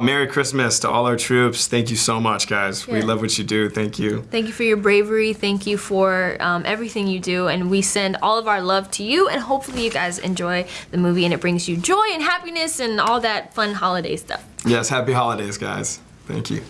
Merry Christmas to all our troops. Thank you so much, guys. We love what you do. Thank you. Thank you for your bravery. Thank you for um, everything you do. And we send all of our love to you. And hopefully, you guys enjoy the movie and it brings you joy and happiness and all that fun holiday stuff. Yes, happy holidays, guys. Thank you.